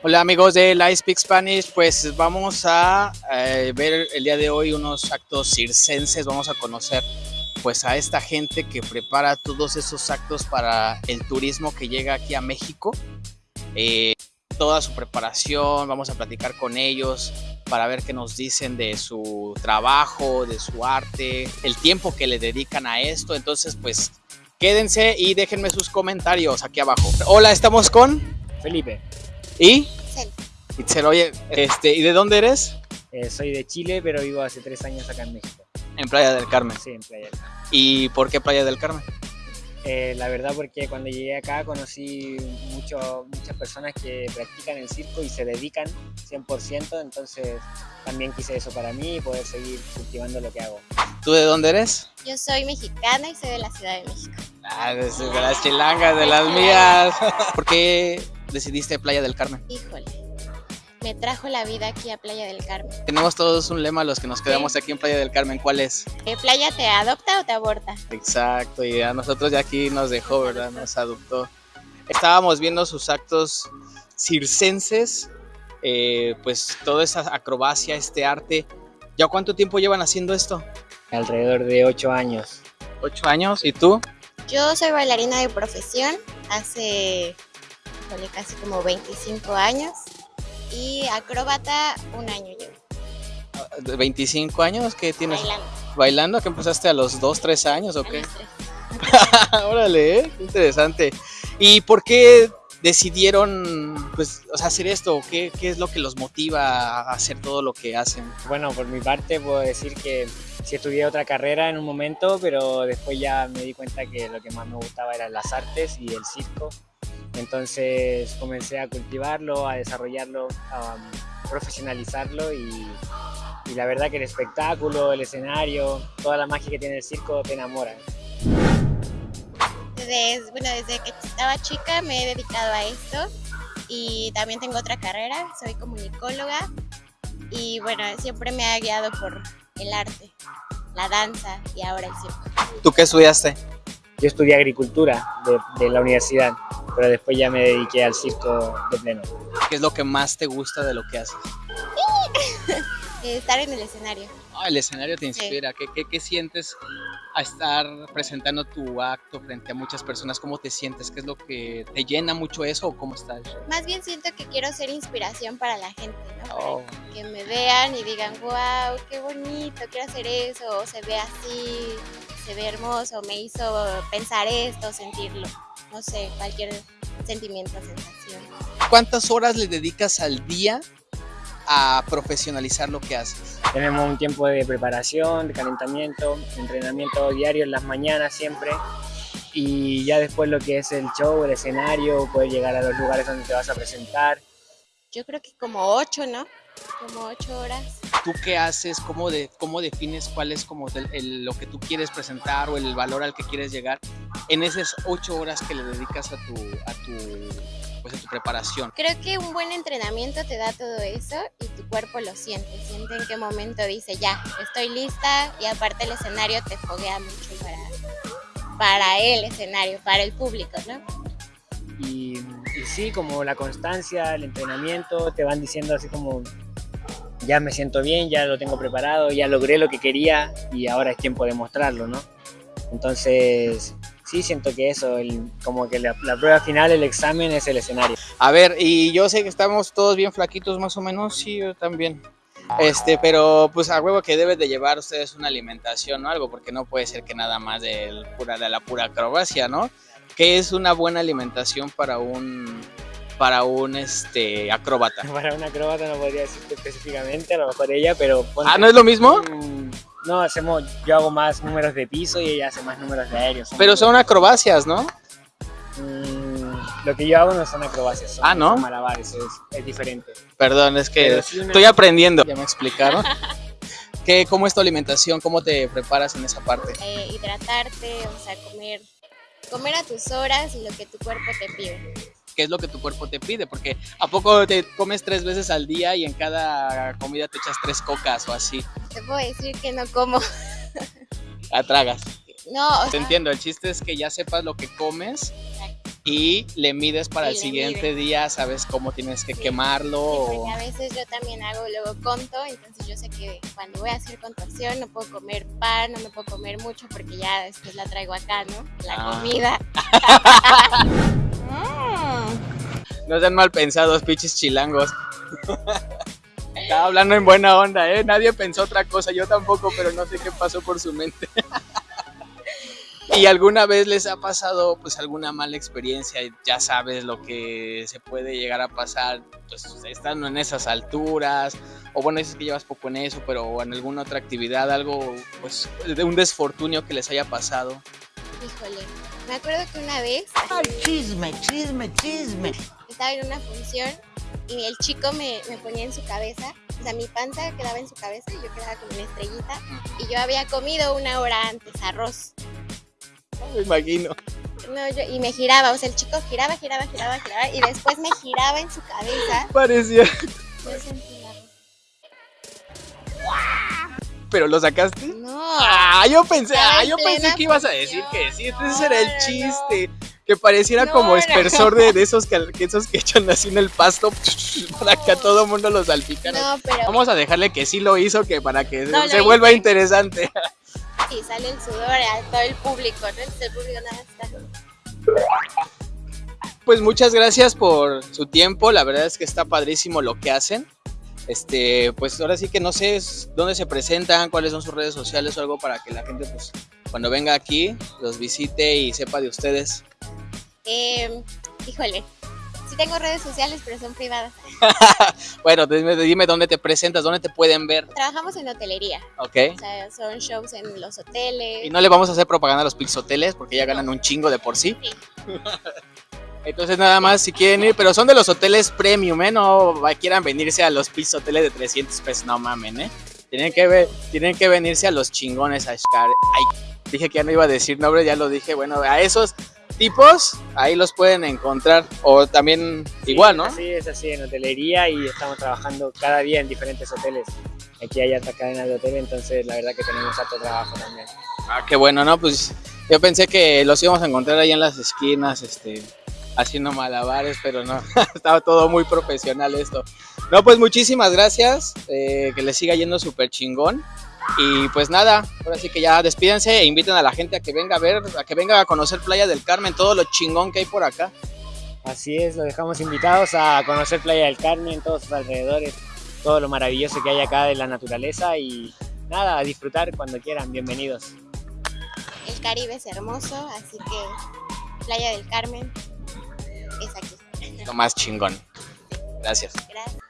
Hola amigos de Live Speak Spanish, pues vamos a eh, ver el día de hoy unos actos circenses, vamos a conocer pues a esta gente que prepara todos esos actos para el turismo que llega aquí a México. Eh, toda su preparación, vamos a platicar con ellos para ver qué nos dicen de su trabajo, de su arte, el tiempo que le dedican a esto. Entonces, pues quédense y déjenme sus comentarios aquí abajo. Hola, estamos con Felipe, y Itzel. Itzel, oye, este, ¿y de dónde eres? eh, soy de Chile, pero vivo hace tres años acá en México. En Playa del Carmen. Sí, en Playa. del Carmen. ¿Y por qué Playa del Carmen? Eh, la verdad porque cuando llegué acá conocí mucho, muchas personas que practican el circo y se dedican 100%, entonces también quise eso para mí y poder seguir cultivando lo que hago. ¿Tú de dónde eres? Yo soy mexicana y soy de la Ciudad de México. Ah, de, de las chilangas, de las mías. ¿Por qué decidiste Playa del Carmen? Híjole, me trajo la vida aquí a Playa del Carmen. Tenemos todos un lema los que nos quedamos aquí en Playa del Carmen. ¿Cuál es? ¿Eh, ¿Playa te adopta o te aborta? Exacto, y a nosotros ya aquí nos dejó, ¿verdad? Nos adoptó. Estábamos viendo sus actos circenses, eh, pues toda esa acrobacia, este arte. ¿Ya cuánto tiempo llevan haciendo esto? Alrededor de ocho años. ¿Ocho años? ¿Y tú? Yo soy bailarina de profesión hace híjole, casi como 25 años y acróbata un año llevo ¿De ¿25 años? ¿Qué tienes? bailando. ¿Bailando? ¿Que empezaste a los 2, 3 años o a qué? los tres. Órale, ¿eh? Qué interesante. ¿Y por qué decidieron pues, o sea, hacer esto? ¿Qué, ¿Qué es lo que los motiva a hacer todo lo que hacen? Bueno, por mi parte puedo decir que sí estudié otra carrera en un momento, pero después ya me di cuenta que lo que más me gustaba eran las artes y el circo. Entonces comencé a cultivarlo, a desarrollarlo, a um, profesionalizarlo y, y la verdad que el espectáculo, el escenario, toda la magia que tiene el circo te enamora. Desde, bueno, desde que estaba chica me he dedicado a esto y también tengo otra carrera, soy comunicóloga y bueno, siempre me ha guiado por el arte, la danza y ahora el circo. ¿Tú qué estudiaste? Yo estudié agricultura de, de la universidad, pero después ya me dediqué al circo de pleno. ¿Qué es lo que más te gusta de lo que haces? Estar en el escenario. Ah, el escenario te inspira. ¿Qué, qué, qué sientes a estar presentando tu acto frente a muchas personas? ¿Cómo te sientes? ¿Qué es lo que te llena mucho eso o cómo estás? Más bien siento que quiero ser inspiración para la gente, ¿no? Oh. Que me vean y digan, wow, qué bonito, quiero hacer eso, o se ve así, se ve hermoso, me hizo pensar esto, sentirlo. No sé, cualquier sentimiento, sensación. ¿Cuántas horas le dedicas al día a profesionalizar lo que haces? Tenemos un tiempo de preparación, de calentamiento, entrenamiento diario en las mañanas siempre. Y ya después lo que es el show, el escenario, poder llegar a los lugares donde te vas a presentar. Yo creo que como ocho, ¿no? Como ocho horas. ¿Tú qué haces? ¿Cómo, de, cómo defines cuál es como el- lo que tú quieres presentar o el valor al que quieres llegar en esas ocho horas que le dedicas a tu, a tu, pues, a tu preparación? Creo que un buen entrenamiento te da todo eso y tu cuerpo lo siente. Siente en qué momento dice, ya, estoy lista y aparte el escenario te foguea mucho para, para el escenario, para el público, ¿no? Y, y sí, como la constancia, el entrenamiento, te van diciendo así como, ya me siento bien, ya lo tengo preparado, ya logré lo que quería y ahora es tiempo de mostrarlo, ¿no? Entonces, sí, siento que eso, el- como que la, prueba final, el examen es el escenario. A ver, y yo sé que estamos todos bien flaquitos más o menos, sí, yo también. Este, pero pues a huevo que deben de llevar ustedes una alimentación o algo, porque no puede ser que nada más de, pura, de la pura acrobacia, ¿no? ¿Qué es una buena alimentación para un para un este acróbata? Para una acróbata no podría decirte específicamente, a lo mejor ella, pero... ponte- Ah, ¿no es lo mismo? Mm, No, hacemos, yo hago más números de piso y ella hace más números de aéreos. Pero son acrobacias, ¿no? Mm, lo que yo hago no son acrobacias, son, Ah, ¿no? son malabares, es, es diferente. Perdón, es que una- estoy aprendiendo. Ya me explicaron. ¿Qué, ¿Cómo es tu alimentación? ¿Cómo te preparas en esa parte? Eh, hidratarte, o sea, comer, comer a tus horas y lo que tu cuerpo te pide. Qué es lo que tu cuerpo te pide, porque ¿a poco te comes tres veces al día y en cada comida te echas tres cocas o así? Te puedo decir que no como. La tragas. No, o Te sea, entiendo, el chiste es que ya sepas lo que comes y le mides para el siguiente día, sabes cómo tienes que Sí. quemarlo. Sí, o- porque a veces yo también hago luego conto, entonces yo sé que cuando voy a hacer contorsión no puedo comer pan, no me puedo comer mucho porque ya después la traigo acá, ¿no? La Ah. comida. Mm. No sean mal pensados, pinches chilangos. Estaba hablando en buena onda, ¿eh? Nadie pensó otra cosa, yo tampoco, pero no sé qué pasó por su mente. ¿Y alguna vez les ha pasado pues alguna mala experiencia? Ya sabes lo que se puede llegar a pasar, pues estando en esas alturas, o bueno, dices que llevas poco en eso, pero en alguna otra actividad, algo pues de un desfortunio que les haya pasado. Híjole, me acuerdo que una vez Chisme, chisme, chisme. estaba en una función y el chico me, me ponía en su cabeza, o sea, mi panza quedaba en su cabeza y yo quedaba como una estrellita y yo había comido una hora antes arroz. No me imagino. No, yo- y me giraba, o sea, el chico giraba, giraba, giraba, giraba y después me giraba en su cabeza. Parecía. Yo sentí ¿Pero lo sacaste? No, Ah, yo pensé, ah, yo pensé que ibas a decir que sí, entonces No, era el no. chiste. Que pareciera No, como espersor de, de esos que, esos que echan así en el pasto para que a todo mundo lo salpicara. no, pero Vamos a dejarle que sí lo hizo, que para que se vuelva interesante. sí sale el sudor a todo el público, ¿no? El público nada está. Pues muchas gracias por su tiempo. La verdad es que está padrísimo lo que hacen. Este, pues ahora sí que no sé dónde se presentan, cuáles son sus redes sociales o algo para que la gente, pues, cuando venga aquí, los visite y sepa de ustedes. Eh, híjole, sí tengo redes sociales, pero son privadas. Bueno, dime, dime dónde te presentas, dónde te pueden ver, Trabajamos en hotelería, ¿ok? o sea, son shows en los hoteles. Y no le vamos a hacer propaganda a los Pixoteles porque ya ganan un chingo de por sí. Sí. Entonces nada más si quieren ir, pero son de los hoteles premium, ¿eh? No quieran venirse a los Pixoteles de 300 pesos, no mamen, ¿eh? Tienen que, ver, tienen que venirse a los chingones, a Shkar. Ay, dije que ya no iba a decir nombres, ya lo dije. Bueno, a esos tipos, ahí los pueden encontrar. O también Sí, igual, ¿no? Así es, así en hotelería y estamos trabajando cada día en diferentes hoteles. Aquí hay alta cadena de hotel, entonces la verdad que tenemos alto trabajo también. Ah, qué bueno, ¿no? Pues yo pensé que los íbamos a encontrar ahí en las esquinas, este, haciendo malabares, pero no, estaba todo muy profesional esto. No, pues muchísimas gracias, eh, que les siga yendo súper chingón. Y pues nada, ahora sí que ya despídense e inviten a la gente a que venga a ver, a que venga a conocer Playa del Carmen, todo lo chingón que hay por acá. Así es, los dejamos invitados a conocer Playa del Carmen, todos sus alrededores, todo lo maravilloso que hay acá de la naturaleza y nada, a disfrutar cuando quieran, bienvenidos. El Caribe es hermoso, así que Playa del Carmen es aquí. Lo más chingón. Gracias. Gracias.